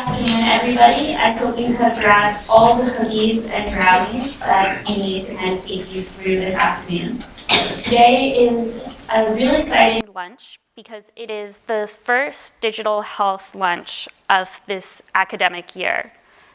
afternoon, everybody. I hope you have grabbed all the cookies and brownies that you need to kind of take you through this afternoon. Today is a really exciting lunch because it is the first digital health lunch of this academic year.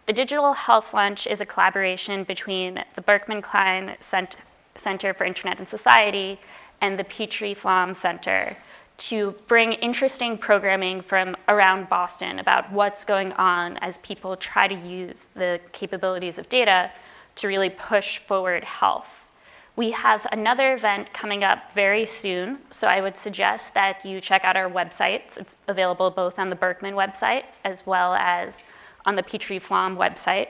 The Digital Health Lunch is a collaboration between the Berkman Klein Center for Internet and Society and the Petrie Flom Center to bring interesting programming from around Boston about what's going on as people try to use the capabilities of data to really push forward health. We have another event coming up very soon, so I would suggest that you check out our websites. It's available both on the Berkman website as well as on the Petrie Flom website.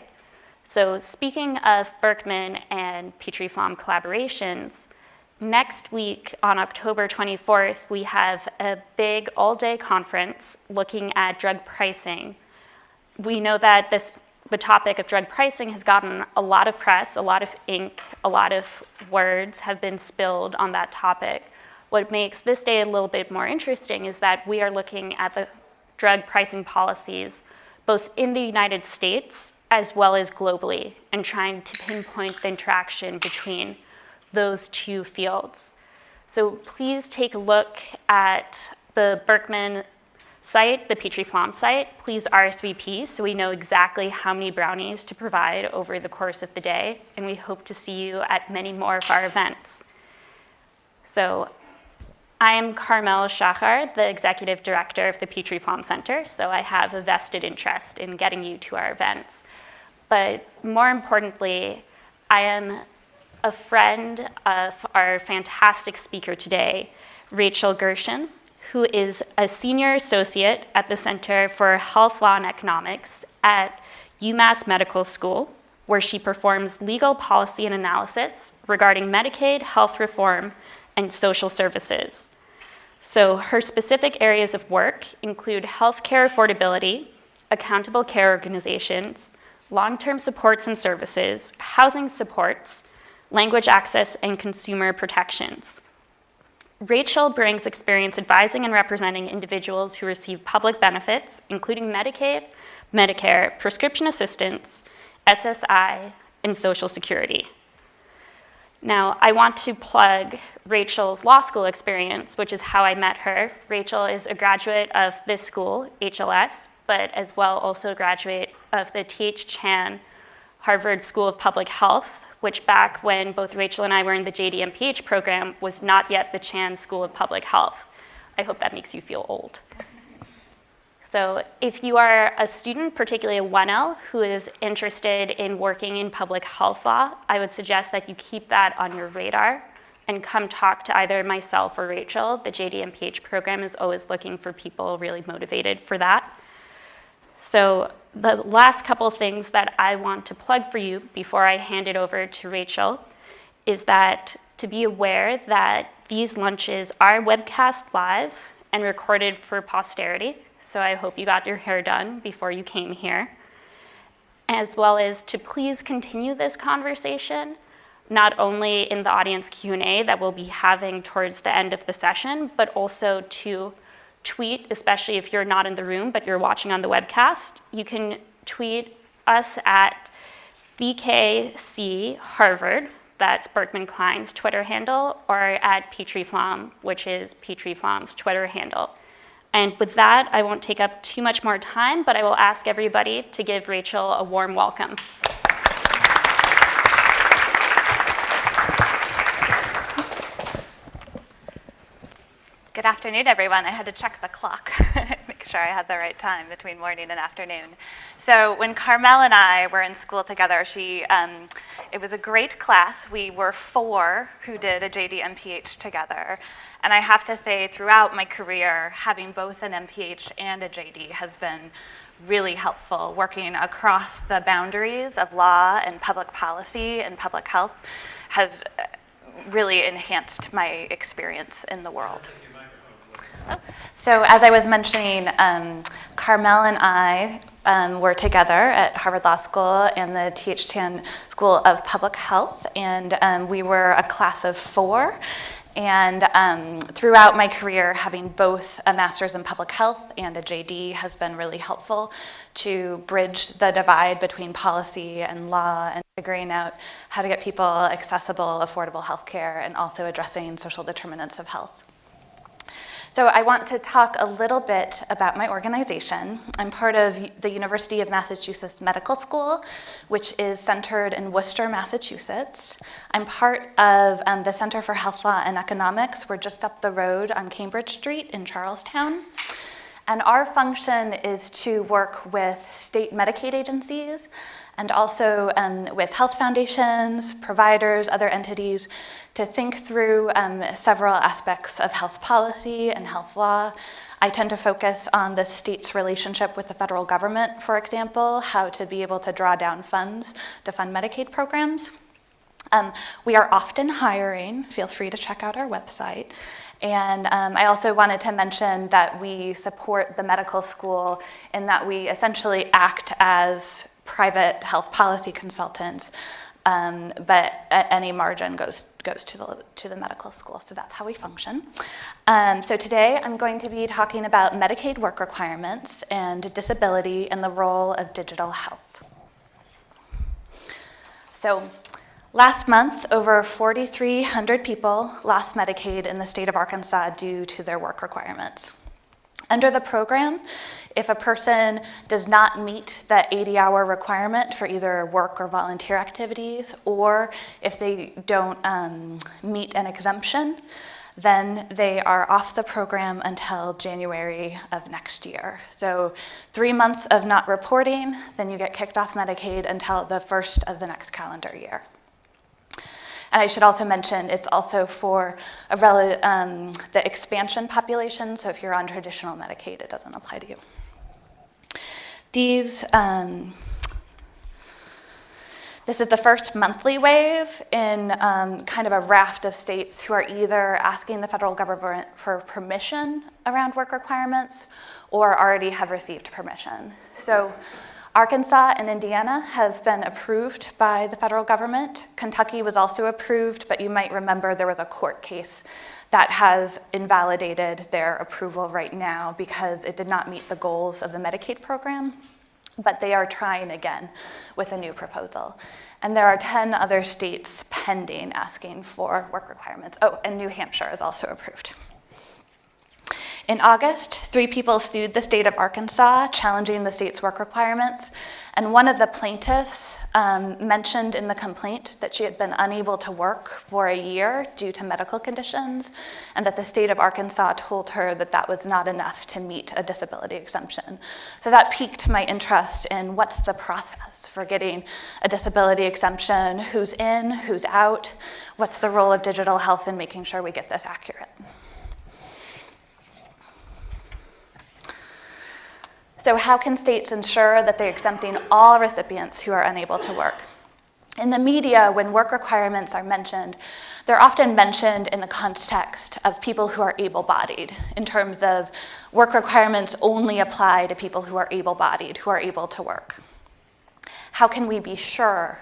So speaking of Berkman and Petrie Flom collaborations, next week on October 24th, we have a big all-day conference looking at drug pricing. We know that this the topic of drug pricing has gotten a lot of press, a lot of ink, a lot of words have been spilled on that topic. What makes this day a little bit more interesting is that we are looking at the drug pricing policies both in the United States as well as globally and trying to pinpoint the interaction between those two fields. So please take a look at the Berkman site, the Petrie Flom site, please RSVP so we know exactly how many brownies to provide over the course of the day, and we hope to see you at many more of our events. So I am Carmel Shachar, the Executive Director of the Petrie Flom Center, so I have a vested interest in getting you to our events. But more importantly, I am a friend of our fantastic speaker today, Rachel Gershon, who is a senior associate at the Center for Health Law and Economics at UMass Medical School, where she performs legal policy and analysis regarding Medicaid, health reform, and social services. So her specific areas of work include healthcare affordability, accountable care organizations, long-term supports and services, housing supports, language access, and consumer protections. Rachel brings experience advising and representing individuals who receive public benefits, including Medicaid, Medicare, prescription assistance, SSI, and Social Security. Now, I want to plug Rachel's law school experience, which is how I met her. Rachel is a graduate of this school, HLS, but as well also a graduate of the T.H. Chan Harvard School of Public Health, which back when both Rachel and I were in the JD MPH program was not yet the Chan School of Public Health. I hope that makes you feel old. So if you are a student, particularly a 1L, who is interested in working in public health law, I would suggest that you keep that on your radar and come talk to either myself or Rachel. The JD MPH program is always looking for people really motivated for that. So the last couple things that I want to plug for you before I hand it over to Rachel is that to be aware that these lunches are webcast live and recorded for posterity. So I hope you got your hair done before you came here. As well as to please continue this conversation, not only in the audience Q&A that we'll be having towards the end of the session, but also to tweet, especially if you're not in the room, but you're watching on the webcast, you can tweet us at BKC Harvard, that's Berkman Klein's Twitter handle, or at Petrie Flom, which is Petrie Flom's Twitter handle. And with that, I won't take up too much more time, but I will ask everybody to give Rachel a warm welcome. Good afternoon, everyone. I had to check the clock, make sure I had the right time between morning and afternoon. So when Carmel and I were in school together, she, um, it was a great class. We were four who did a JD MPH together. And I have to say, throughout my career, having both an MPH and a JD has been really helpful, working across the boundaries of law and public policy and public health has really enhanced my experience in the world. So as I was mentioning, um, Carmel and I um, were together at Harvard Law School and the T.H. Chan School of Public Health, and um, we were a class of four. And um, throughout my career, having both a master's in public health and a JD has been really helpful to bridge the divide between policy and law and figuring out how to get people accessible, affordable health care and also addressing social determinants of health. So I want to talk a little bit about my organization. I'm part of the University of Massachusetts Medical School, which is centered in Worcester, Massachusetts. I'm part of um, the Center for Health Law and Economics. We're just up the road on Cambridge Street in Charlestown. And our function is to work with state Medicaid agencies and also um, with health foundations, providers, other entities, to think through um, several aspects of health policy and health law. I tend to focus on the state's relationship with the federal government, for example, how to be able to draw down funds to fund Medicaid programs. Um, we are often hiring, feel free to check out our website. And um, I also wanted to mention that we support the medical school in that we essentially act as private health policy consultants, um, but any margin goes, goes to, the, to the medical school. So that's how we function. Um, so today I'm going to be talking about Medicaid work requirements and disability and the role of digital health. So last month, over 4,300 people lost Medicaid in the state of Arkansas due to their work requirements. Under the program, if a person does not meet that 80-hour requirement for either work or volunteer activities, or if they don't um, meet an exemption, then they are off the program until January of next year. So three months of not reporting, then you get kicked off Medicaid until the first of the next calendar year. And I should also mention it's also for um, the expansion population, so if you're on traditional Medicaid, it doesn't apply to you. These, um, this is the first monthly wave in um, kind of a raft of states who are either asking the federal government for permission around work requirements or already have received permission. So Arkansas and Indiana have been approved by the federal government. Kentucky was also approved, but you might remember there was a court case that has invalidated their approval right now because it did not meet the goals of the Medicaid program. But they are trying again with a new proposal. And there are 10 other states pending asking for work requirements. Oh, and New Hampshire is also approved. In August, three people sued the state of Arkansas, challenging the state's work requirements. And one of the plaintiffs um, mentioned in the complaint that she had been unable to work for a year due to medical conditions, and that the state of Arkansas told her that that was not enough to meet a disability exemption. So that piqued my interest in what's the process for getting a disability exemption, who's in, who's out, what's the role of digital health in making sure we get this accurate. So how can states ensure that they're exempting all recipients who are unable to work? In the media, when work requirements are mentioned, they're often mentioned in the context of people who are able-bodied, in terms of work requirements only apply to people who are able-bodied, who are able to work. How can we be sure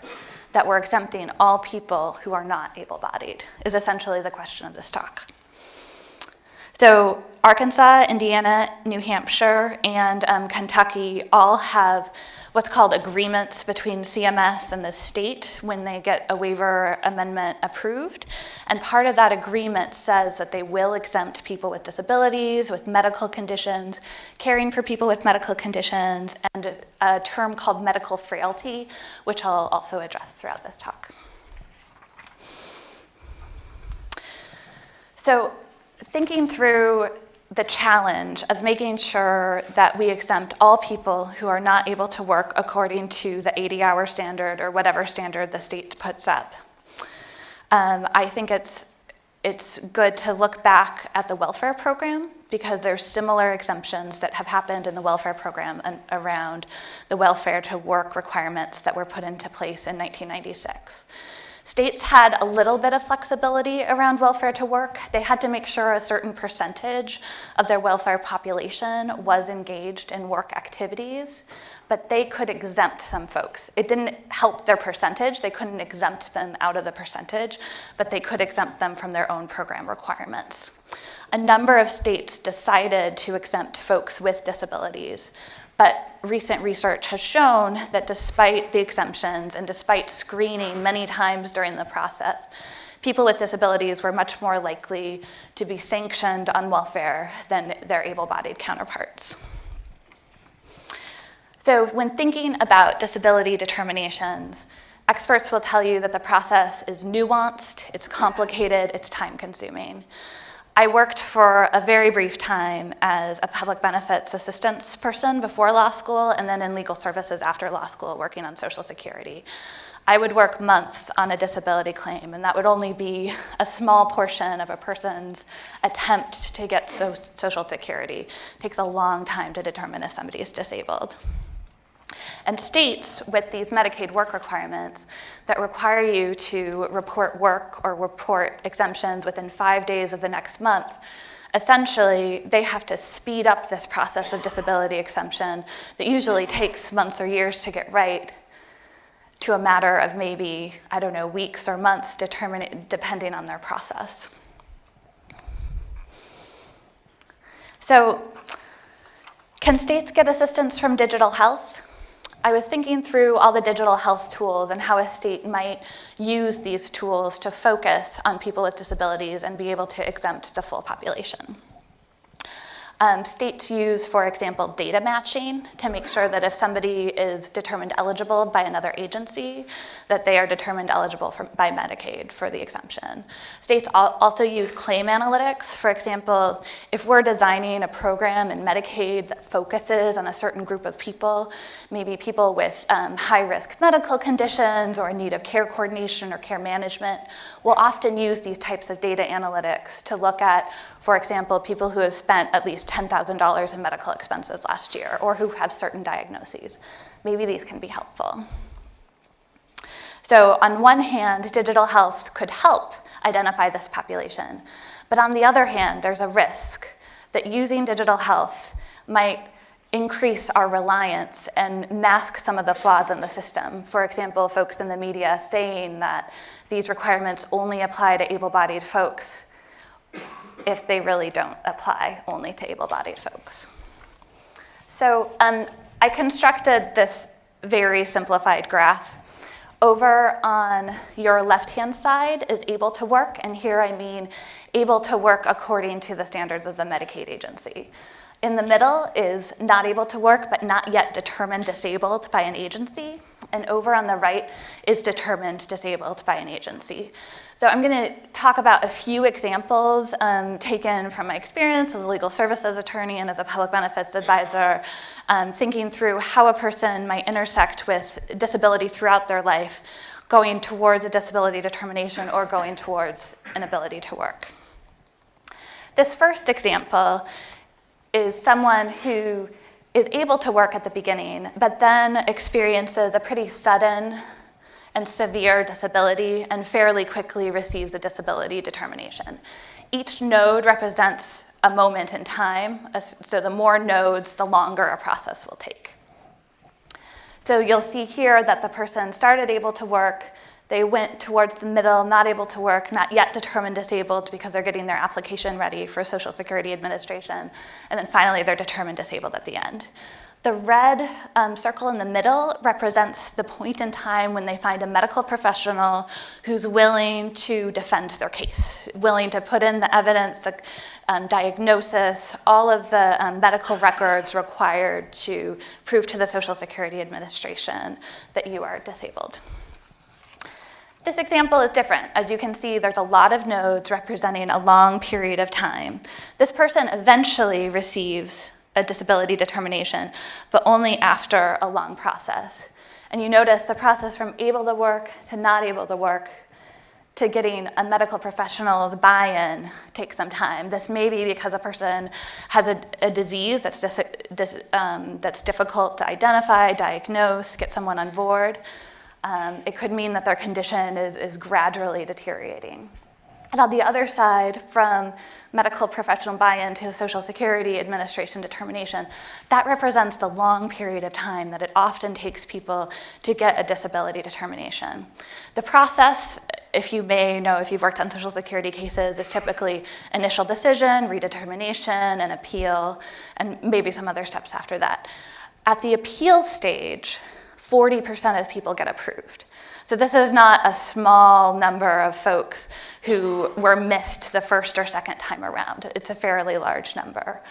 that we're exempting all people who are not able-bodied, is essentially the question of this talk. So Arkansas, Indiana, New Hampshire, and um, Kentucky all have what's called agreements between CMS and the state when they get a waiver amendment approved. And part of that agreement says that they will exempt people with disabilities, with medical conditions, caring for people with medical conditions, and a term called medical frailty, which I'll also address throughout this talk. So thinking through the challenge of making sure that we exempt all people who are not able to work according to the 80-hour standard or whatever standard the state puts up. Um, I think it's, it's good to look back at the welfare program because there's similar exemptions that have happened in the welfare program and around the welfare to work requirements that were put into place in 1996. States had a little bit of flexibility around welfare to work. They had to make sure a certain percentage of their welfare population was engaged in work activities, but they could exempt some folks. It didn't help their percentage. They couldn't exempt them out of the percentage, but they could exempt them from their own program requirements. A number of states decided to exempt folks with disabilities. But recent research has shown that despite the exemptions and despite screening many times during the process, people with disabilities were much more likely to be sanctioned on welfare than their able-bodied counterparts. So when thinking about disability determinations, experts will tell you that the process is nuanced, it's complicated, it's time-consuming. I worked for a very brief time as a public benefits assistance person before law school and then in legal services after law school working on Social Security. I would work months on a disability claim and that would only be a small portion of a person's attempt to get so Social Security. It takes a long time to determine if somebody is disabled. And states with these Medicaid work requirements that require you to report work or report exemptions within five days of the next month, essentially they have to speed up this process of disability exemption that usually takes months or years to get right to a matter of maybe, I don't know, weeks or months depending on their process. So can states get assistance from digital health? I was thinking through all the digital health tools and how a state might use these tools to focus on people with disabilities and be able to exempt the full population. Um, states use, for example, data matching to make sure that if somebody is determined eligible by another agency, that they are determined eligible for, by Medicaid for the exemption. States also use claim analytics. For example, if we're designing a program in Medicaid that focuses on a certain group of people, maybe people with um, high-risk medical conditions or in need of care coordination or care management, we'll often use these types of data analytics to look at, for example, people who have spent at least $10,000 in medical expenses last year or who have certain diagnoses. Maybe these can be helpful. So on one hand, digital health could help identify this population. But on the other hand, there's a risk that using digital health might increase our reliance and mask some of the flaws in the system. For example, folks in the media saying that these requirements only apply to able-bodied folks if they really don't apply only to able-bodied folks. So um, I constructed this very simplified graph. Over on your left-hand side is able to work, and here I mean able to work according to the standards of the Medicaid agency. In the middle is not able to work, but not yet determined disabled by an agency. And over on the right is determined disabled by an agency. So I'm going to talk about a few examples um, taken from my experience as a legal services attorney and as a public benefits advisor, um, thinking through how a person might intersect with disability throughout their life, going towards a disability determination or going towards an ability to work. This first example is someone who is able to work at the beginning, but then experiences a pretty sudden and severe disability and fairly quickly receives a disability determination. Each node represents a moment in time, so the more nodes, the longer a process will take. So you'll see here that the person started able to work, they went towards the middle, not able to work, not yet determined disabled because they're getting their application ready for Social Security Administration, and then finally they're determined disabled at the end. The red um, circle in the middle represents the point in time when they find a medical professional who's willing to defend their case, willing to put in the evidence, the um, diagnosis, all of the um, medical records required to prove to the Social Security Administration that you are disabled. This example is different. As you can see, there's a lot of nodes representing a long period of time. This person eventually receives a disability determination, but only after a long process. And you notice the process from able to work to not able to work to getting a medical professional's buy-in takes some time. This may be because a person has a, a disease that's, dis, dis, um, that's difficult to identify, diagnose, get someone on board. Um, it could mean that their condition is, is gradually deteriorating. And on the other side, from medical professional buy-in to Social Security Administration determination, that represents the long period of time that it often takes people to get a disability determination. The process, if you may know if you've worked on Social Security cases, is typically initial decision, redetermination, and appeal, and maybe some other steps after that. At the appeal stage, 40% of people get approved. So this is not a small number of folks who were missed the first or second time around. It's a fairly large number.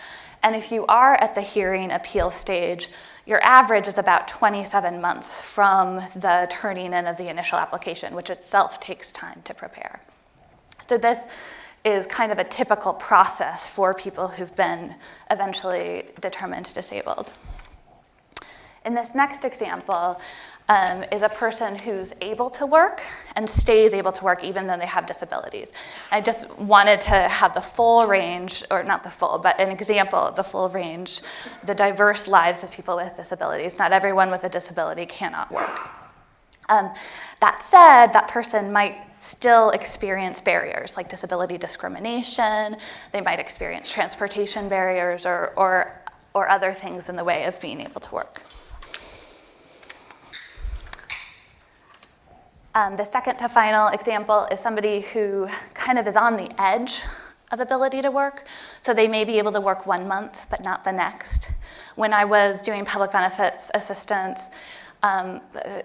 And if you are at the hearing appeal stage, your average is about 27 months from the turning in of the initial application, which itself takes time to prepare. So this is kind of a typical process for people who've been eventually determined disabled. In this next example, um, is a person who's able to work and stays able to work even though they have disabilities. I just wanted to have the full range, or not the full, but an example of the full range, the diverse lives of people with disabilities. Not everyone with a disability cannot work. Um, that said, that person might still experience barriers like disability discrimination, they might experience transportation barriers or, or, or other things in the way of being able to work. Um, the second to final example is somebody who kind of is on the edge of ability to work. So they may be able to work one month, but not the next. When I was doing public benefits assistance, um,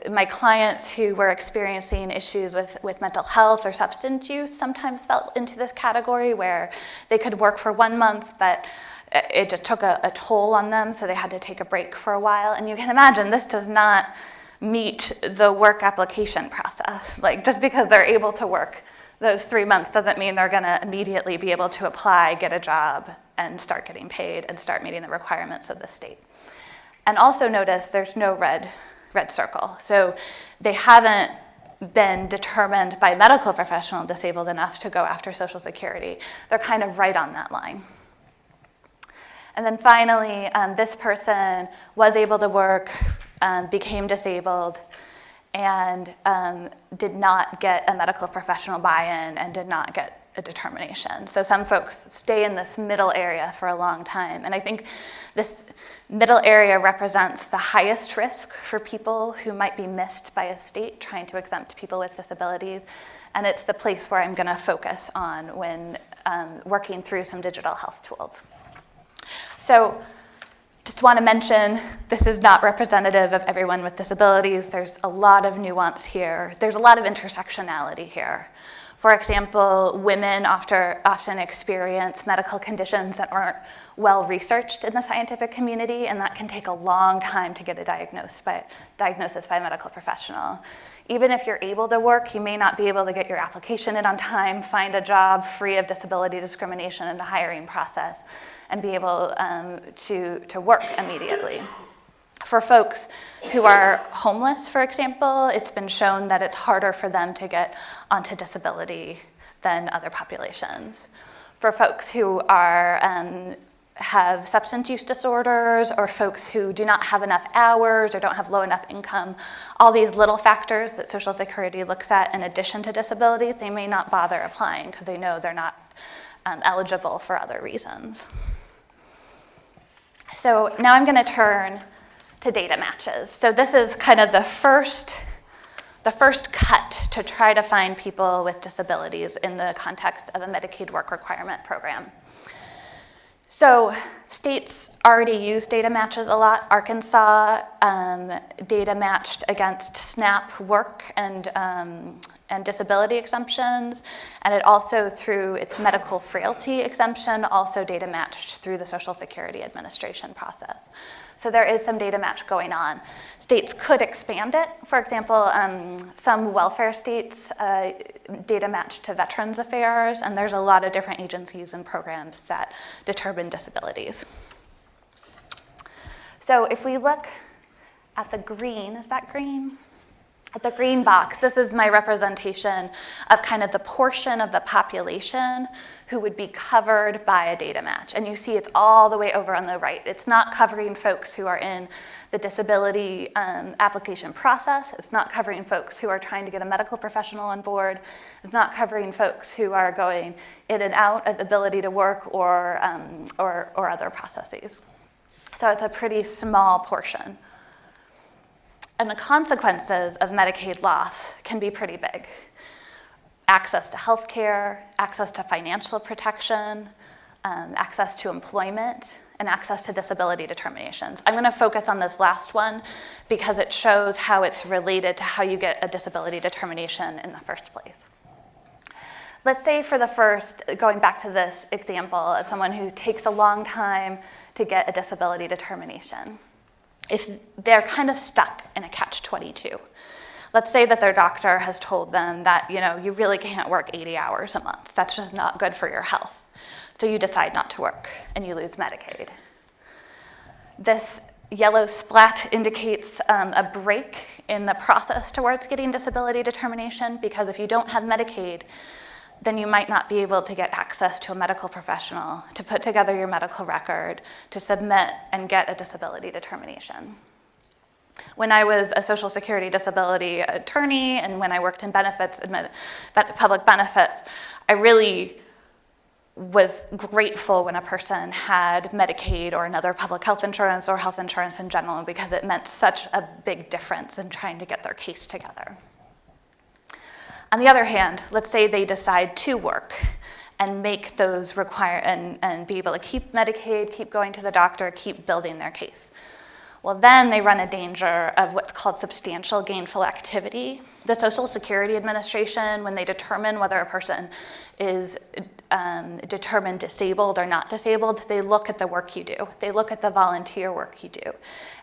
my clients who were experiencing issues with, with mental health or substance use sometimes fell into this category where they could work for one month, but it just took a, a toll on them, so they had to take a break for a while. And you can imagine this does not meet the work application process. Like just because they're able to work those three months doesn't mean they're gonna immediately be able to apply, get a job, and start getting paid and start meeting the requirements of the state. And also notice there's no red, red circle. So they haven't been determined by medical professional disabled enough to go after Social Security. They're kind of right on that line. And then finally, um, this person was able to work um, became disabled, and um, did not get a medical professional buy-in and did not get a determination. So some folks stay in this middle area for a long time. And I think this middle area represents the highest risk for people who might be missed by a state trying to exempt people with disabilities. And it's the place where I'm gonna focus on when um, working through some digital health tools. So just want to mention this is not representative of everyone with disabilities. There's a lot of nuance here. There's a lot of intersectionality here. For example, women after, often experience medical conditions that aren't well researched in the scientific community, and that can take a long time to get a diagnosis by, diagnosis by a medical professional. Even if you're able to work, you may not be able to get your application in on time, find a job free of disability discrimination in the hiring process and be able um, to, to work immediately. For folks who are homeless, for example, it's been shown that it's harder for them to get onto disability than other populations. For folks who are um, have substance use disorders or folks who do not have enough hours or don't have low enough income, all these little factors that Social Security looks at in addition to disability, they may not bother applying because they know they're not um, eligible for other reasons. So now I'm going to turn to data matches. So this is kind of the first, the first cut to try to find people with disabilities in the context of a Medicaid work requirement program. So states already use data matches a lot. Arkansas um, data matched against SNAP work and, um, and disability exemptions, and it also through its medical frailty exemption, also data matched through the Social Security Administration process. So there is some data match going on. States could expand it. For example, um, some welfare states uh, data match to Veterans Affairs, and there's a lot of different agencies and programs that determine disabilities. So if we look at the green, is that green? The green box, this is my representation of kind of the portion of the population who would be covered by a data match. And you see it's all the way over on the right. It's not covering folks who are in the disability um, application process. It's not covering folks who are trying to get a medical professional on board. It's not covering folks who are going in and out of ability to work or, um, or, or other processes. So it's a pretty small portion. And the consequences of Medicaid loss can be pretty big. Access to health care, access to financial protection, um, access to employment, and access to disability determinations. I'm gonna focus on this last one because it shows how it's related to how you get a disability determination in the first place. Let's say for the first, going back to this example of someone who takes a long time to get a disability determination if they're kind of stuck in a catch-22. Let's say that their doctor has told them that, you know, you really can't work 80 hours a month. That's just not good for your health. So you decide not to work and you lose Medicaid. This yellow splat indicates um, a break in the process towards getting disability determination because if you don't have Medicaid, then you might not be able to get access to a medical professional to put together your medical record, to submit and get a disability determination. When I was a Social Security disability attorney and when I worked in benefits, public benefits, I really was grateful when a person had Medicaid or another public health insurance or health insurance in general because it meant such a big difference in trying to get their case together. On the other hand, let's say they decide to work and make those require and, and be able to keep Medicaid, keep going to the doctor, keep building their case. Well, then they run a danger of what's called substantial gainful activity. The Social Security Administration, when they determine whether a person is um, determined disabled or not disabled, they look at the work you do. They look at the volunteer work you do.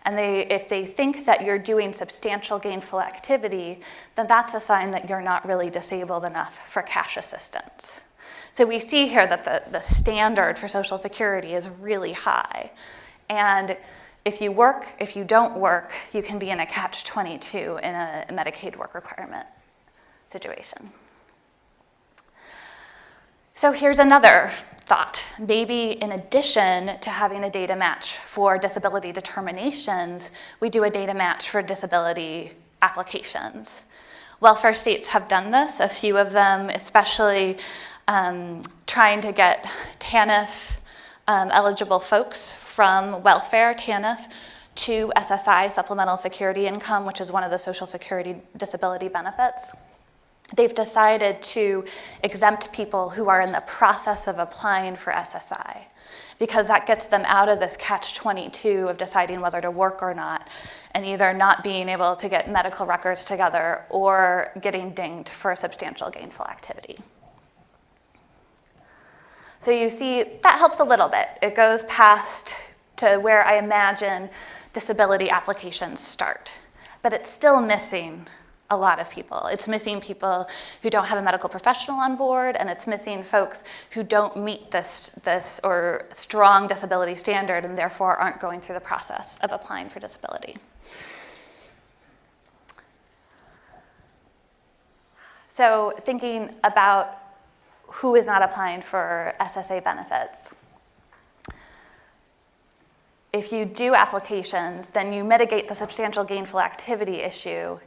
And they, if they think that you're doing substantial gainful activity, then that's a sign that you're not really disabled enough for cash assistance. So we see here that the, the standard for Social Security is really high. And if you work, if you don't work, you can be in a catch-22 in a Medicaid work requirement situation. So here's another thought. Maybe in addition to having a data match for disability determinations, we do a data match for disability applications. Welfare states have done this, a few of them, especially um, trying to get TANF um, eligible folks from welfare, TANF, to SSI, Supplemental Security Income, which is one of the Social Security disability benefits they've decided to exempt people who are in the process of applying for SSI because that gets them out of this catch-22 of deciding whether to work or not and either not being able to get medical records together or getting dinged for substantial gainful activity. So you see, that helps a little bit. It goes past to where I imagine disability applications start, but it's still missing a lot of people. It's missing people who don't have a medical professional on board, and it's missing folks who don't meet this, this or strong disability standard and therefore aren't going through the process of applying for disability. So thinking about who is not applying for SSA benefits. If you do applications, then you mitigate the substantial gainful activity issue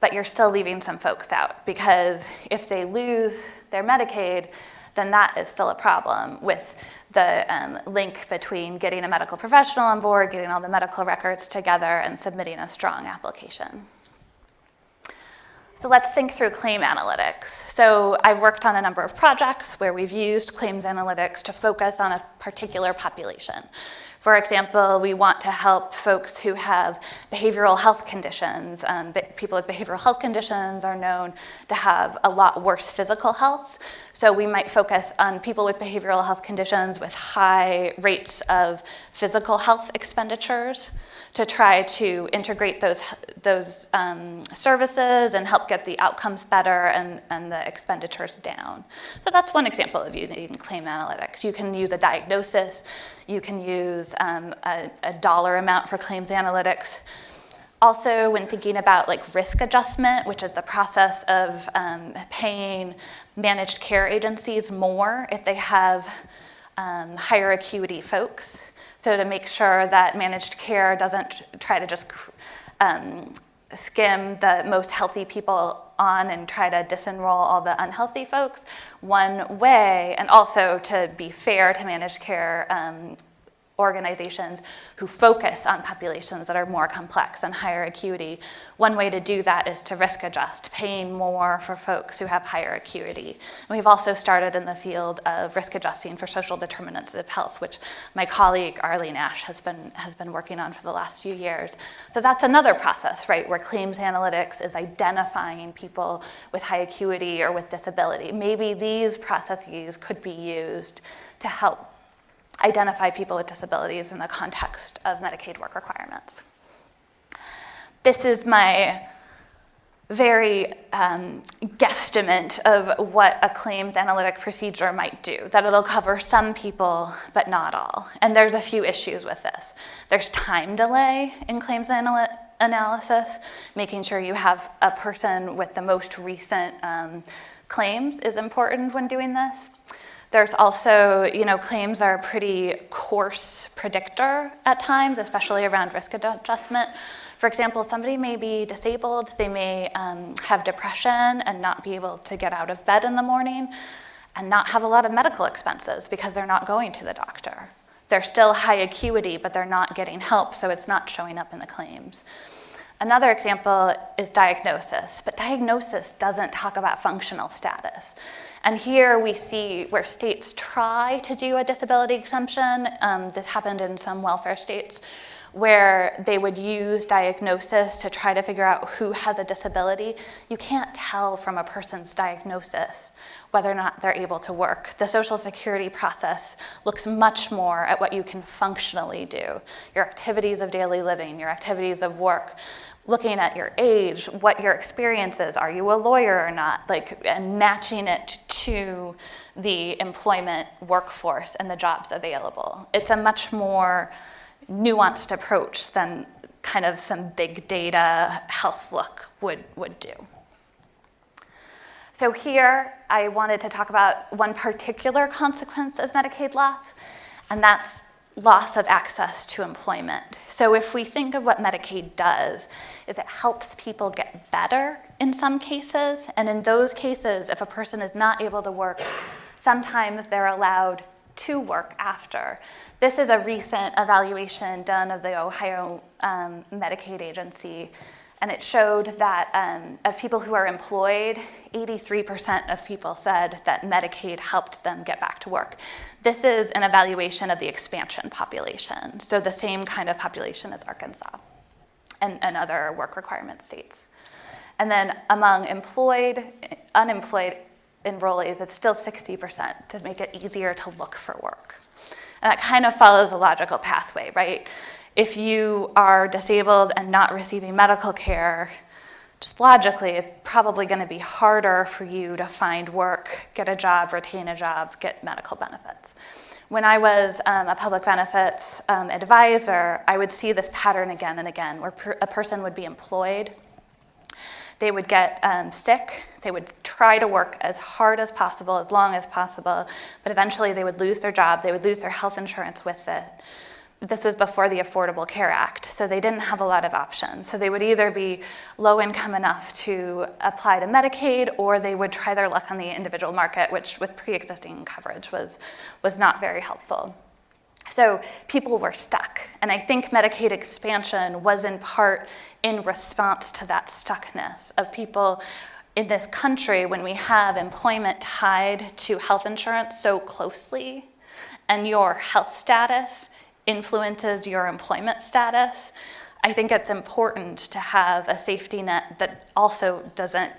but you're still leaving some folks out because if they lose their Medicaid, then that is still a problem with the um, link between getting a medical professional on board, getting all the medical records together, and submitting a strong application. So let's think through claim analytics. So I've worked on a number of projects where we've used claims analytics to focus on a particular population. For example, we want to help folks who have behavioral health conditions. Um, people with behavioral health conditions are known to have a lot worse physical health. So we might focus on people with behavioral health conditions with high rates of physical health expenditures to try to integrate those, those um, services and help get the outcomes better and, and the expenditures down. So that's one example of using claim analytics. You can use a diagnosis, you can use um, a, a dollar amount for claims analytics. Also, when thinking about like risk adjustment, which is the process of um, paying managed care agencies more if they have um, higher acuity folks. So to make sure that managed care doesn't try to just um, skim the most healthy people on and try to disenroll all the unhealthy folks, one way, and also to be fair to managed care um, organizations who focus on populations that are more complex and higher acuity. One way to do that is to risk adjust, paying more for folks who have higher acuity. And we've also started in the field of risk adjusting for social determinants of health, which my colleague Arlene Ash has been, has been working on for the last few years. So that's another process, right, where claims analytics is identifying people with high acuity or with disability. Maybe these processes could be used to help identify people with disabilities in the context of Medicaid work requirements. This is my very um, guesstimate of what a claims analytic procedure might do, that it'll cover some people, but not all. And there's a few issues with this. There's time delay in claims analysis, making sure you have a person with the most recent um, claims is important when doing this. There's also, you know, claims are a pretty coarse predictor at times, especially around risk adjustment. For example, somebody may be disabled, they may um, have depression and not be able to get out of bed in the morning and not have a lot of medical expenses because they're not going to the doctor. They're still high acuity, but they're not getting help, so it's not showing up in the claims. Another example is diagnosis, but diagnosis doesn't talk about functional status. And here we see where states try to do a disability exemption. Um, this happened in some welfare states where they would use diagnosis to try to figure out who has a disability. You can't tell from a person's diagnosis whether or not they're able to work. The social security process looks much more at what you can functionally do, your activities of daily living, your activities of work, looking at your age, what your experience is, are you a lawyer or not, like, and matching it to the employment workforce and the jobs available. It's a much more nuanced approach than kind of some big data health look would, would do. So here, I wanted to talk about one particular consequence of Medicaid loss, and that's loss of access to employment. So if we think of what Medicaid does, is it helps people get better in some cases, and in those cases, if a person is not able to work, sometimes they're allowed to work after. This is a recent evaluation done of the Ohio um, Medicaid agency and it showed that um, of people who are employed, 83% of people said that Medicaid helped them get back to work. This is an evaluation of the expansion population, so the same kind of population as Arkansas and, and other work requirement states. And then among employed, unemployed enrollees, it's still 60% to make it easier to look for work. And that kind of follows a logical pathway, right? If you are disabled and not receiving medical care, just logically, it's probably going to be harder for you to find work, get a job, retain a job, get medical benefits. When I was um, a public benefits um, advisor, I would see this pattern again and again where per a person would be employed, they would get um, sick, they would try to work as hard as possible, as long as possible, but eventually they would lose their job, they would lose their health insurance with it this was before the Affordable Care Act, so they didn't have a lot of options. So they would either be low income enough to apply to Medicaid or they would try their luck on the individual market, which with pre-existing coverage was, was not very helpful. So people were stuck. And I think Medicaid expansion was in part in response to that stuckness of people in this country when we have employment tied to health insurance so closely and your health status influences your employment status, I think it's important to have a safety net that also doesn't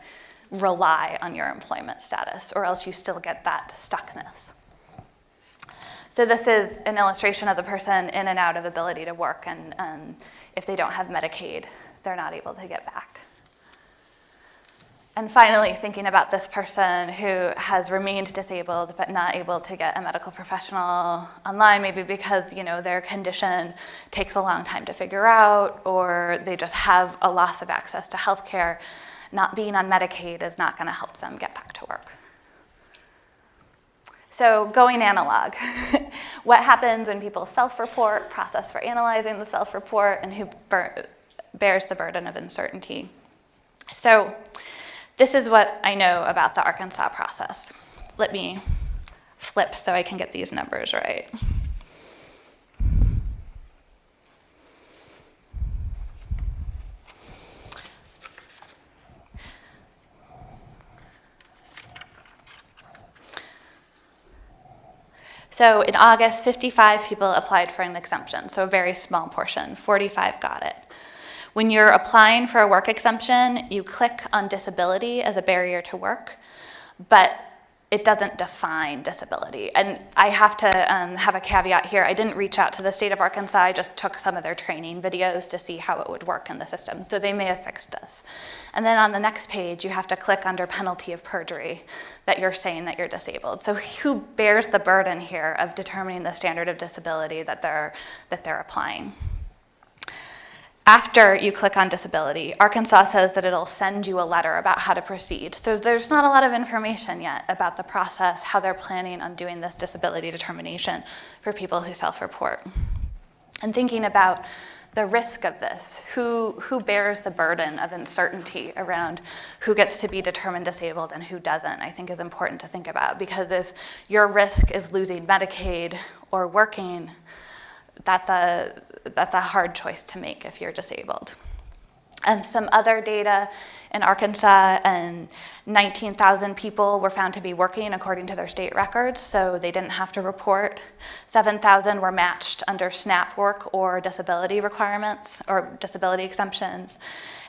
rely on your employment status, or else you still get that stuckness. So this is an illustration of the person in and out of ability to work, and um, if they don't have Medicaid, they're not able to get back. And finally, thinking about this person who has remained disabled but not able to get a medical professional online, maybe because you know their condition takes a long time to figure out, or they just have a loss of access to healthcare. Not being on Medicaid is not going to help them get back to work. So going analog, what happens when people self-report, process for analyzing the self-report, and who bears the burden of uncertainty. So this is what I know about the Arkansas process. Let me flip so I can get these numbers right. So in August, 55 people applied for an exemption, so a very small portion, 45 got it. When you're applying for a work exemption, you click on disability as a barrier to work, but it doesn't define disability. And I have to um, have a caveat here. I didn't reach out to the state of Arkansas. I just took some of their training videos to see how it would work in the system. So they may have fixed this. And then on the next page, you have to click under penalty of perjury that you're saying that you're disabled. So who bears the burden here of determining the standard of disability that they're, that they're applying? After you click on disability, Arkansas says that it'll send you a letter about how to proceed. So there's not a lot of information yet about the process, how they're planning on doing this disability determination for people who self-report. And thinking about the risk of this, who, who bears the burden of uncertainty around who gets to be determined disabled and who doesn't, I think is important to think about. Because if your risk is losing Medicaid or working, that the, that's a hard choice to make if you're disabled. And some other data in Arkansas, and 19,000 people were found to be working according to their state records, so they didn't have to report. 7,000 were matched under SNAP work or disability requirements or disability exemptions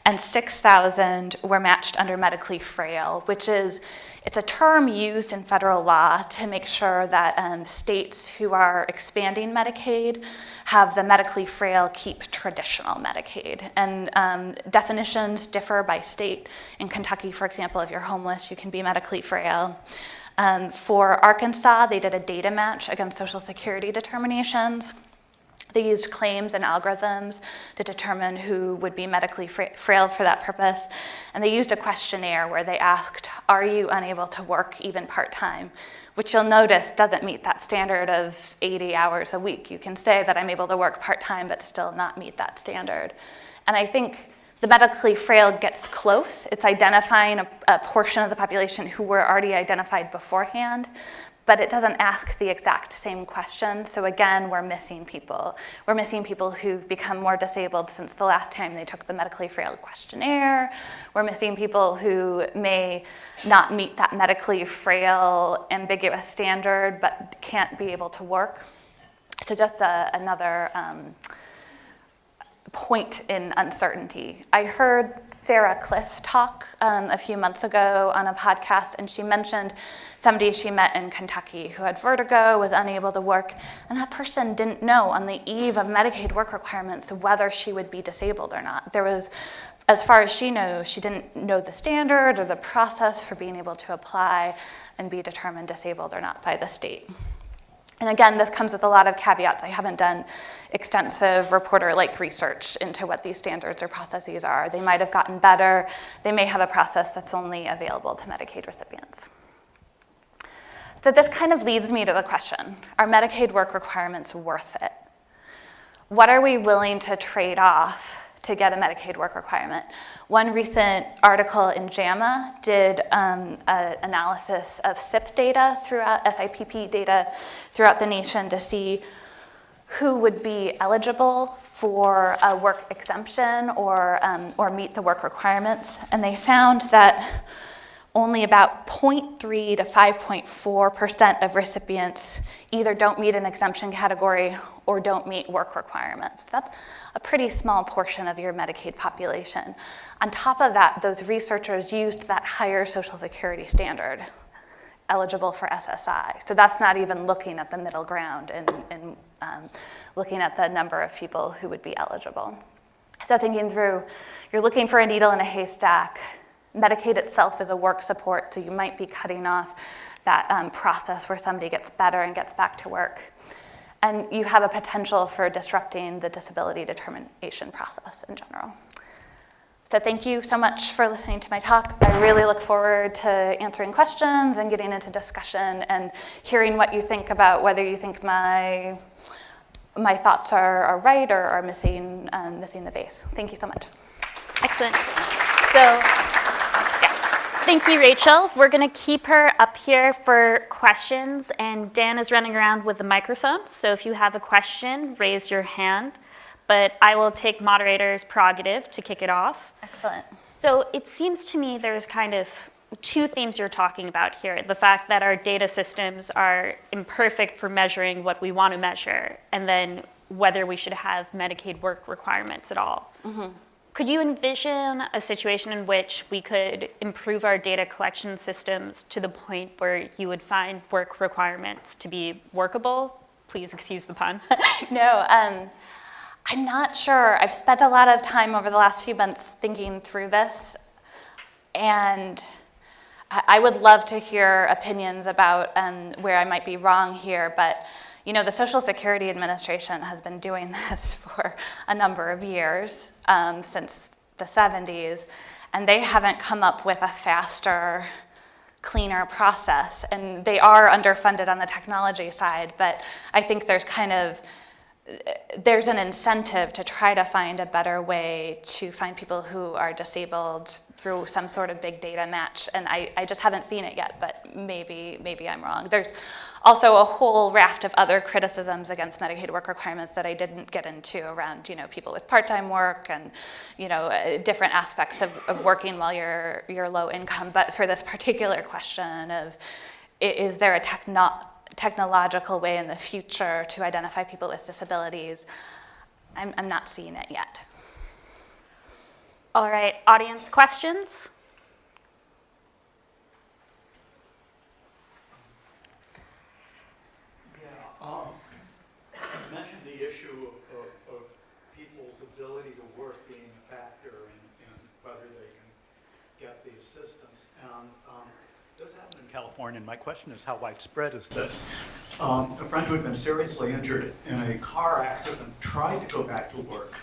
and 6,000 were matched under medically frail, which is, it's a term used in federal law to make sure that um, states who are expanding Medicaid have the medically frail keep traditional Medicaid. And um, definitions differ by state. In Kentucky, for example, if you're homeless, you can be medically frail. Um, for Arkansas, they did a data match against Social Security determinations. They used claims and algorithms to determine who would be medically frail for that purpose. And they used a questionnaire where they asked, are you unable to work even part-time? Which you'll notice doesn't meet that standard of 80 hours a week. You can say that I'm able to work part-time but still not meet that standard. And I think the medically frail gets close. It's identifying a, a, portion of the population who were already identified beforehand, but it doesn't ask the exact same question. So again, we're missing people. We're missing people who've become more disabled since the last time they took the medically frail questionnaire. We're missing people who may not meet that medically frail ambiguous standard, but can't be able to work. So just a, another um, point in uncertainty. I heard Sarah Kliff talk um, a few months ago on a podcast, and she mentioned somebody she met in Kentucky who had vertigo, was unable to work, and that person didn't know on the eve of Medicaid work requirements whether she would be disabled or not. There was, as far as she knows, she didn't know the standard or the process for being able to apply and be determined disabled or not by the state. And again, this comes with a lot of caveats. I haven't done extensive reporter-like research into what these standards or processes are. They might have gotten better. They may have a process that's only available to Medicaid recipients. So this kind of leads me to the question, are Medicaid work requirements worth it? What are we willing to trade off to get a Medicaid work requirement. One recent article in JAMA did um, an analysis of SIPP data throughout, SIPP data throughout the nation to see who would be eligible for a work exemption or, um, or meet the work requirements. And they found that only about 0.3 to 5.4% of recipients either don't meet an exemption category or don't meet work requirements. That's a pretty small portion of your Medicaid population. On top of that, those researchers used that higher Social Security standard eligible for SSI. So that's not even looking at the middle ground and, and um, looking at the number of people who would be eligible. So thinking through, you're looking for a needle in a haystack, Medicaid itself is a work support, so you might be cutting off that um, process where somebody gets better and gets back to work. And you have a potential for disrupting the disability determination process in general. So thank you so much for listening to my talk. I really look forward to answering questions and getting into discussion and hearing what you think about whether you think my, my thoughts are, are right or are missing, um, missing the base. Thank you so much. Excellent. So. Thank you, Rachel. We're going to keep her up here for questions, and Dan is running around with the microphone. So if you have a question, raise your hand. But I will take moderator's prerogative to kick it off. Excellent. So it seems to me there's kind of two themes you're talking about here. The fact that our data systems are imperfect for measuring what we want to measure, and then whether we should have Medicaid work requirements at all. Mm-hmm. Could you envision a situation in which we could improve our data collection systems to the point where you would find work requirements to be workable? Please excuse the pun. No, um, I'm not sure. I've spent a lot of time over the last few months thinking through this, and I would love to hear opinions about um, where I might be wrong here, but you know, the Social Security Administration has been doing this for a number of years, um, since the 70s, and they haven't come up with a faster, cleaner process. And they are underfunded on the technology side, but I think there's kind of there's an incentive to try to find a better way to find people who are disabled through some sort of big data match. And I, I just haven't seen it yet, but maybe, maybe I'm wrong. There's also a whole raft of other criticisms against Medicaid work requirements that I didn't get into around, you know, people with part-time work and, you know, uh, different aspects of, of working while you're, you're low income. But for this particular question of, is there a techno technological way in the future to identify people with disabilities, I'm, I'm not seeing it yet. All right, audience questions? Yeah, um, you mentioned the issue of, of, of people's ability to work being a factor in, in whether they can get the assistance. And, um, this happen in California, and my question is how widespread is this? Um, a friend who had been seriously injured in a car accident tried to go back to work,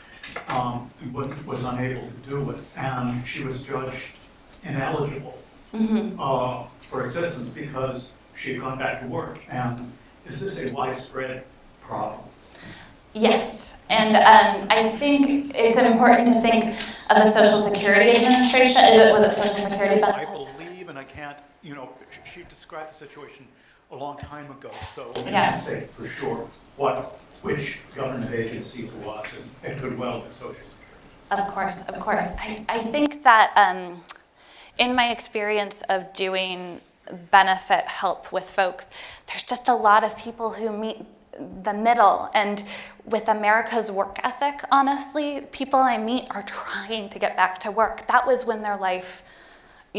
um, and was unable to do it, and she was judged ineligible uh, for assistance because she had gone back to work. And is this a widespread problem? Yes, and um, I think it's important to think of the Social Security Administration, uh, with the Social Security benefits. I believe, and I can't, you know, she described the situation a long time ago, so I Yeah. can't say for sure what, which government agency it was, and it could well be Social Security. Of course, of course. I, I think that um, in my experience of doing benefit help with folks, there's just a lot of people who meet the middle. And with America's work ethic, honestly, people I meet are trying to get back to work. That was when their life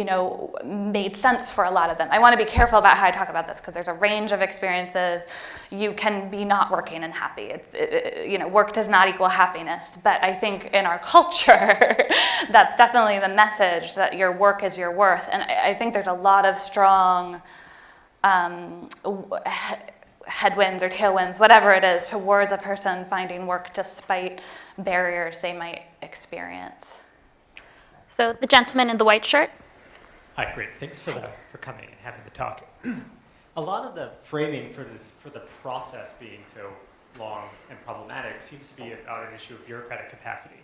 you know, made sense for a lot of them. I want to be careful about how I talk about this because there's a range of experiences. You can be not working and happy. It's, it, it- you know, work does not equal happiness. But I think in our culture, that's definitely the message that your work is your worth. And I, I think there's a lot of strong um, headwinds or tailwinds, whatever it is, towards a person finding work despite barriers they might experience. So the gentleman in the white shirt? Hi, great. Thanks for the, for coming and having the talk. A lot of the framing for this, for the process being so long and problematic seems to be about an issue of bureaucratic capacity.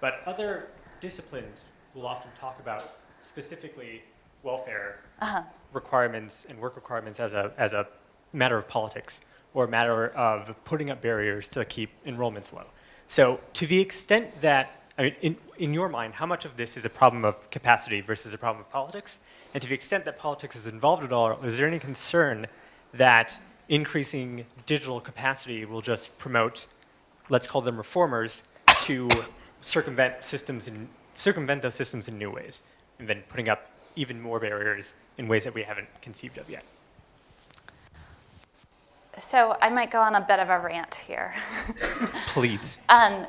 But other disciplines will often talk about specifically welfare uh-huh. requirements and work requirements as a, as a matter of politics or a matter of putting up barriers to keep enrollments low. So to the extent that, I mean, in, in your mind, how much of this is a problem of capacity versus a problem of politics? And to the extent that politics is involved at all, is there any concern that increasing digital capacity will just promote, let's call them reformers, to circumvent systems in, circumvent those systems in new ways, and then putting up even more barriers in ways that we haven't conceived of yet? So I might go on a bit of a rant here. Please. Um,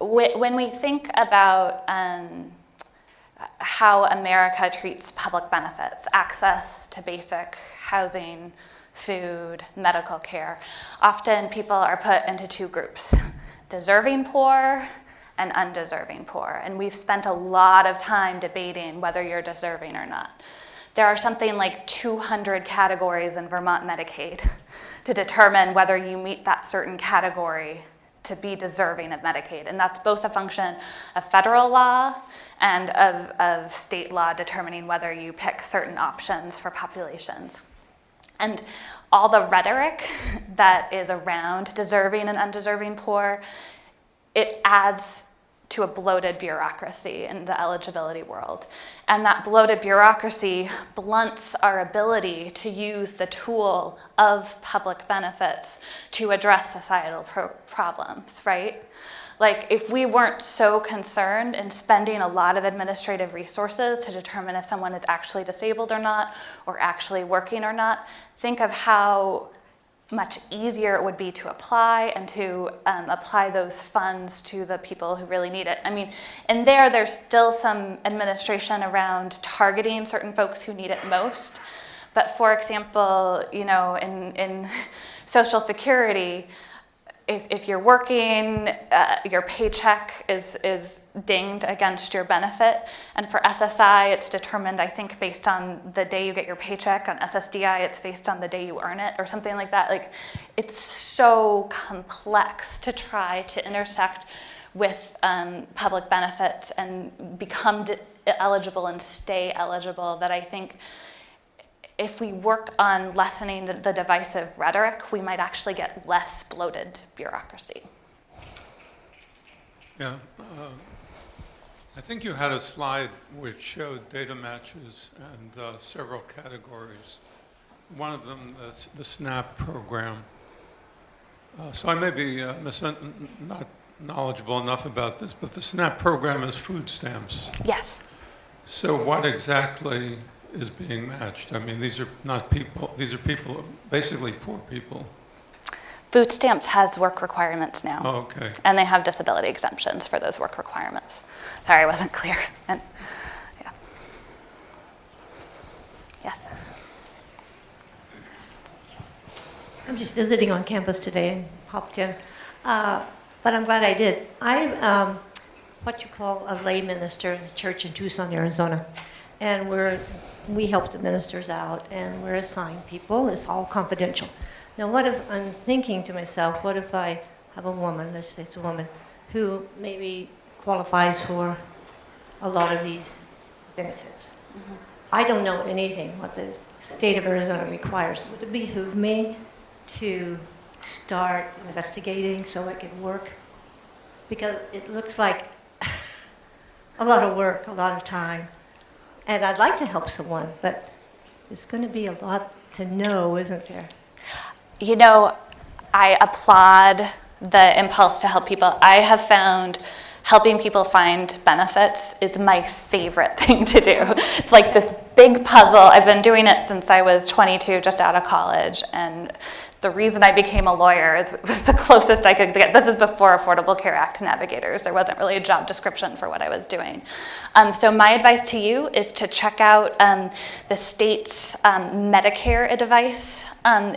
when we think about um, how America treats public benefits, access to basic housing, food, medical care. Often people are put into two groups, deserving poor and undeserving poor. And we've spent a lot of time debating whether you're deserving or not. There are something like 200 categories in Vermont Medicaid to determine whether you meet that certain category to be deserving of Medicaid. And that's both a function of federal law and of, of state law determining whether you pick certain options for populations. And all the rhetoric that is around deserving and undeserving poor, it adds to a bloated bureaucracy in the eligibility world. And that bloated bureaucracy blunts our ability to use the tool of public benefits to address societal pro problems, right? Like if we weren't so concerned in spending a lot of administrative resources to determine if someone is actually disabled or not, or actually working or not, think of how much easier it would be to apply and to um, apply those funds to the people who really need it. I mean, in there, there's still some administration around targeting certain folks who need it most. But for example, you know, in, in Social Security, if, if you're working, uh, your paycheck is, is dinged against your benefit. And for SSI, it's determined, I think, based on the day you get your paycheck. On SSDI, it's based on the day you earn it or something like that. Like, it's so complex to try to intersect with um, public benefits and become eligible and stay eligible that I think if we work on lessening the, divisive rhetoric, we might actually get less bloated bureaucracy. Yeah, uh, I think you had a slide which showed data matches and uh, several categories. One of them, the, the SNAP program. Uh, so I may be uh, not knowledgeable enough about this, but the SNAP program is food stamps. Yes. So what exactly is being matched? I mean, these are not people, these are people, basically poor people. Food stamps has work requirements now. Oh, okay. And they have disability exemptions for those work requirements. Sorry, I wasn't clear. And, yeah. Yes. I'm just visiting on campus today and popped in. Uh, but I'm glad I did. I'm um, what you call a lay minister in the church in Tucson, Arizona. And we're we help the ministers out and we're assigned people. It's all confidential. Now, what if I'm thinking to myself, what if I have a woman, let's say it's a woman, who maybe qualifies for a lot of these benefits? Mm-hmm. I don't know anything what the state of Arizona requires. Would it behoove me to start investigating so it could work? Because it looks like a lot of work, a lot of time. And I'd like to help someone, but it's going to be a lot to know, isn't there? You know, I applaud the impulse to help people. I have found helping people find benefits is my favorite thing to do. It's like this big puzzle. I've been doing it since I was 22, just out of college, and the reason I became a lawyer is, was the closest I could get. This is before Affordable Care Act navigators. There wasn't really a job description for what I was doing. Um, so my advice to you is to check out um, the state's um, Medicare advice um,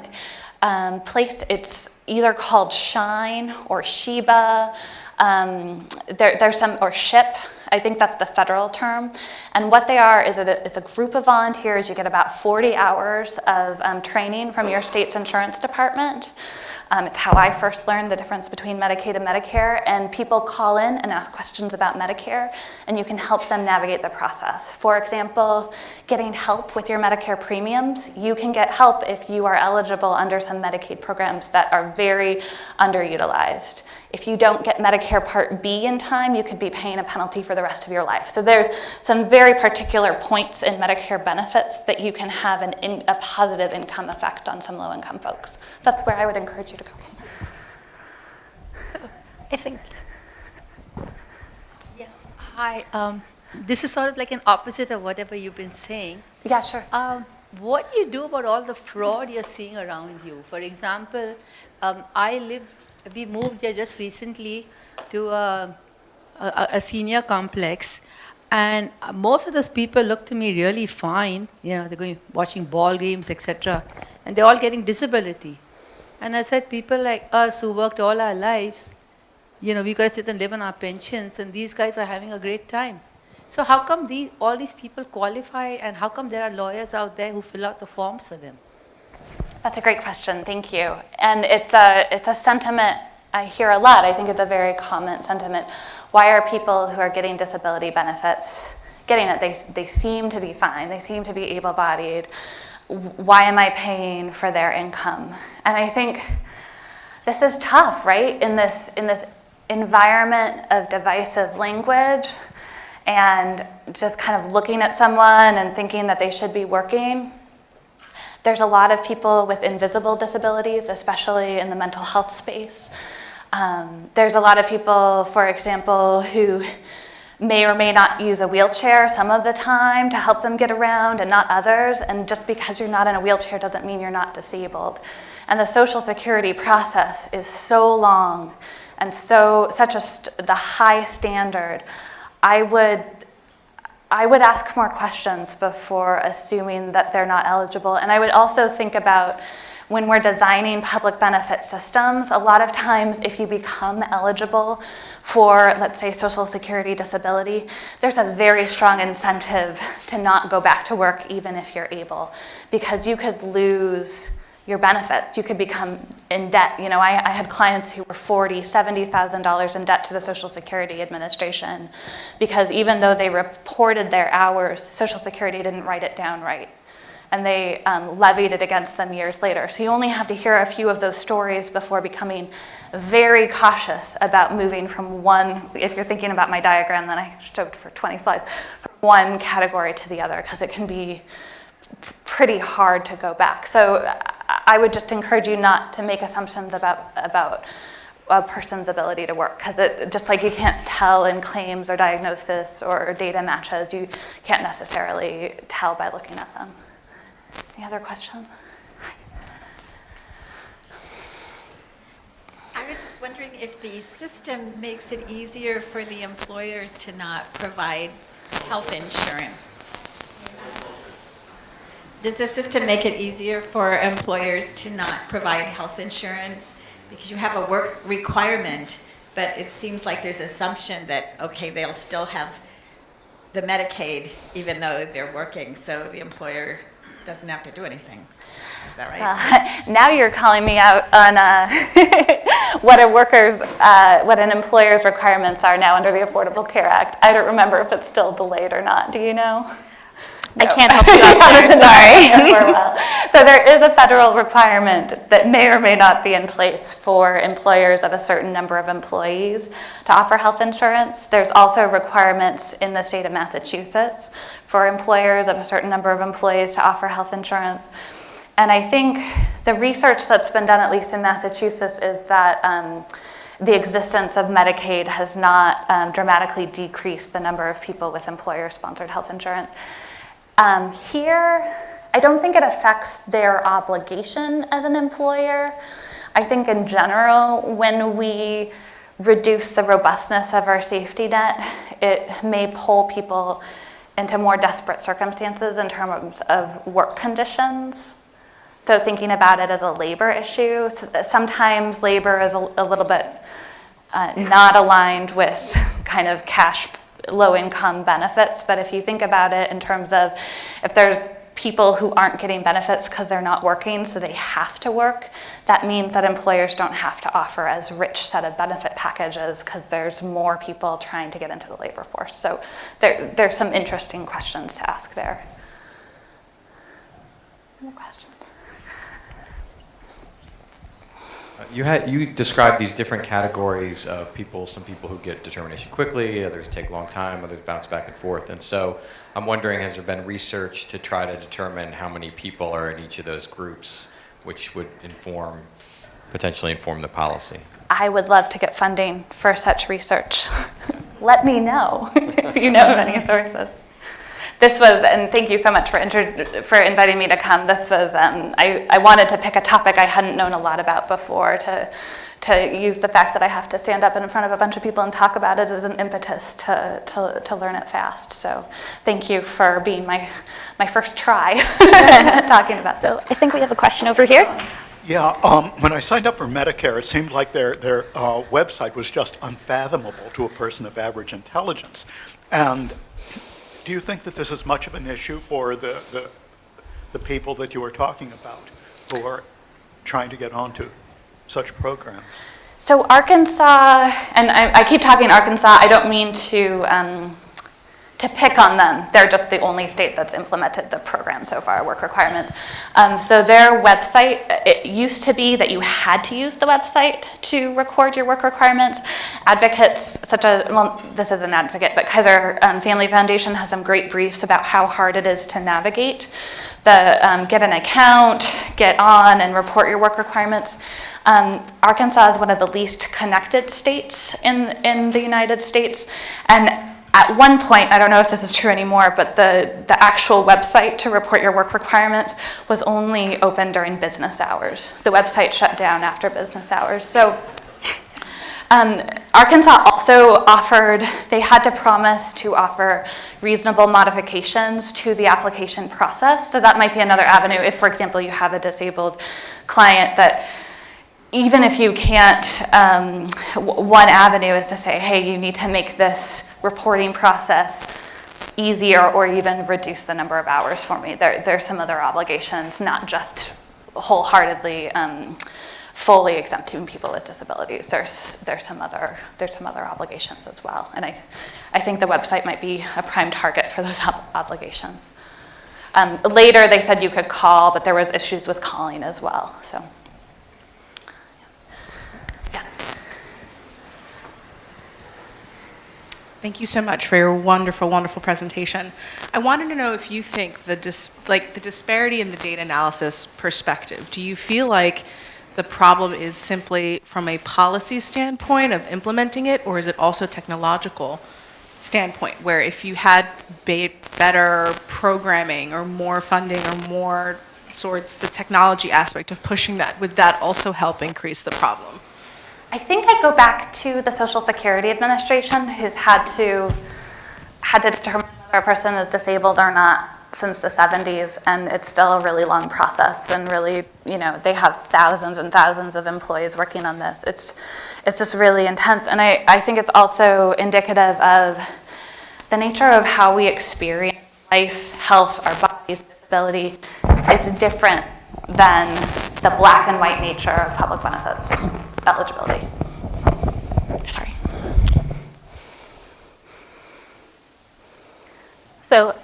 um, place. It's either called Shine or SHIBA. Um, there, there's some, or SHIP, I think that's the federal term. And what they are is a, it's a group of volunteers. You get about 40 hours of um, training from your state's insurance department. Um, it's how I first learned the difference between Medicaid and Medicare, and people call in and ask questions about Medicare, and you can help them navigate the process. For example, getting help with your Medicare premiums, you can get help if you are eligible under some Medicaid programs that are very underutilized. If you don't get Medicare Part B in time, you could be paying a penalty for the rest of your life. So there's some very particular points in Medicare benefits that you can have an in, a positive income effect on some low-income folks. That's where I would encourage you to go. I think. Yeah. Hi. Um, this is sort of like an opposite of whatever you've been saying. Yeah, sure. Um, what do you do about all the fraud you're seeing around you? For example, um, I live, we moved here just recently to a, a, a senior complex, And most of those people look to me really fine. You know, they're going watching ball games, etc. And they're all getting disability. And I said, people like us who worked all our lives, you know, we got to sit and live on our pensions, and these guys are having a great time. So how come these, all these people qualify, and how come there are lawyers out there who fill out the forms for them? That's a great question. Thank you. And it's a, it's a sentiment I hear a lot. I think it's a very common sentiment. Why are people who are getting disability benefits getting it? They, they seem to be fine. They seem to be able bodied. Why am I paying for their income? And I think this is tough, right? In this, in this environment of divisive language and just kind of looking at someone and thinking that they should be working. There's a lot of people with invisible disabilities, especially in the mental health space. Um, there's a lot of people, for example, who may or may not use a wheelchair some of the time to help them get around and not others. And just because you're not in a wheelchair doesn't mean you're not disabled. And the social security process is so long and so such a the high standard. I would I would ask more questions before assuming that they're not eligible. And I would also think about when we're designing public benefit systems, a lot of times if you become eligible for, let's say, Social Security disability, there's a very strong incentive to not go back to work even if you're able, because you could lose your benefits. You could become in debt. You know, I, I had clients who were forty, seventy thousand dollars in debt to the Social Security Administration because even though they reported their hours, Social Security didn't write it down right. And they um, levied it against them years later. So you only have to hear a few of those stories before becoming very cautious about moving from one, if you're thinking about my diagram that I showed for 20 slides, from one category to the other, because it can be pretty hard to go back. So I would just encourage you not to make assumptions about, about a person's ability to work because it just like you can't tell in claims or diagnosis or data matches, you can't necessarily tell by looking at them. Any other questions? I was just wondering if the system makes it easier for the employers to not provide health insurance. Does the system make it easier for employers to not provide health insurance? Because you have a work requirement, but it seems like there's assumption that, okay, they'll still have the Medicaid even though they're working, so the employer doesn't have to do anything. Is that right? Uh, now you're calling me out on uh, what a worker's, uh, what an employer's requirements are now under the Affordable Care Act. I don't remember if it's still delayed or not. Do you know? I can't help you out there, sorry. well. So there is a federal requirement that may or may not be in place for employers of a certain number of employees to offer health insurance. There's also requirements in the state of Massachusetts for employers of a certain number of employees to offer health insurance. And I think the research that's been done, at least in Massachusetts, is that um, the existence of Medicaid has not um, dramatically decreased the number of people with employer-sponsored health insurance. Um, here, I don't think it affects their obligation as an employer. I think in general, when we reduce the robustness of our safety net, it may pull people into more desperate circumstances in terms of work conditions. So thinking about it as a labor issue, sometimes labor is a, a little bit uh, not aligned with kind of cash low income benefits, but if you think about it in terms of if there's people who aren't getting benefits because they're not working, so they have to work, that means that employers don't have to offer as rich set of benefit packages because there's more people trying to get into the labor force. So there, there's some interesting questions to ask there. More questions? You had you described these different categories of people. Some people who get determination quickly, others take a long time, others bounce back and forth. And so, I'm wondering, has there been research to try to determine how many people are in each of those groups, which would inform, potentially inform the policy? I would love to get funding for such research. Let me know if you know of any sources. This was, and thank you so much for, inter- for inviting me to come. This was, um, I, I wanted to pick a topic I hadn't known a lot about before to, to use the fact that I have to stand up in front of a bunch of people and talk about it as an impetus to, to, to learn it fast. So thank you for being my, my first try talking about So this. I think we have a question over here. Yeah, um, when I signed up for Medicare, it seemed like their, their uh, website was just unfathomable to a person of average intelligence. And do you think that this is much of an issue for the, the, the people that you were talking about who are trying to get onto such programs? So Arkansas, and I, I keep talking Arkansas, I don't mean to, um, to pick on them. They're just the only state that's implemented the program so far, work requirements. Um, so their website, it used to be that you had to use the website to record your work requirements. Advocates such as, well, this is an advocate, but Kaiser um, Family Foundation has some great briefs about how hard it is to navigate the um, get an account, get on, and report your work requirements. Um, Arkansas is one of the least connected states in, in the United States. And at one point, I don't know if this is true anymore, but the, the actual website to report your work requirements was only open during business hours. The website shut down after business hours. So um, Arkansas also offered, they had to promise to offer reasonable modifications to the application process. So that might be another avenue if, for example, you have a disabled client that even if you can't, um, one avenue is to say, hey, you need to make this reporting process easier or even reduce the number of hours for me. There, there's some other obligations, not just wholeheartedly um, fully exempting people with disabilities. There's, there's, some other, there's some other obligations as well. And I, I think the website might be a prime target for those ob- obligations. Um, later, they said you could call, but there was issues with calling as well. So. Thank you so much for your wonderful, wonderful presentation. I wanted to know if you think the dis- like the disparity in the data analysis perspective. Do you feel like the problem is simply from a policy standpoint of implementing it, or is it also technological standpoint, where if you had be- better programming or more funding or more sorts the technology aspect of pushing that, would that also help increase the problem? I think I go back to the Social Security Administration, who's had to had to determine whether a person is disabled or not since the 70s, and it's still a really long process. And really, you know, they have thousands and thousands of employees working on this. It's it's just really intense, and I I think it's also indicative of the nature of how we experience life, health, our bodies, disability is different than the black and white nature of public benefits eligibility. Sorry. So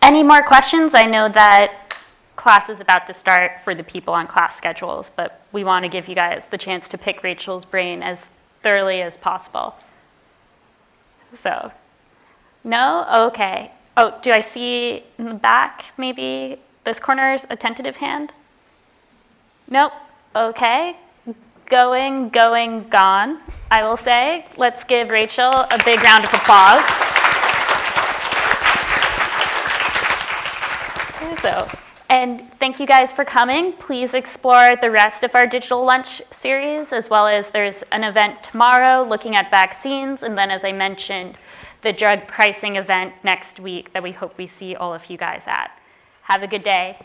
any more questions? I know that class is about to start for the people on class schedules, but we want to give you guys the chance to pick Rachel's brain as thoroughly as possible. So, no? Okay. Oh, do I see in the back, maybe this corner's a tentative hand? Nope. Okay. Going, going, gone, I will say. Let's give Rachel a big round of applause. So, and thank you guys for coming. Please explore the rest of our digital lunch series, as well as there's an event tomorrow looking at vaccines, and then as I mentioned, the drug pricing event next week that we hope we see all of you guys at. Have a good day.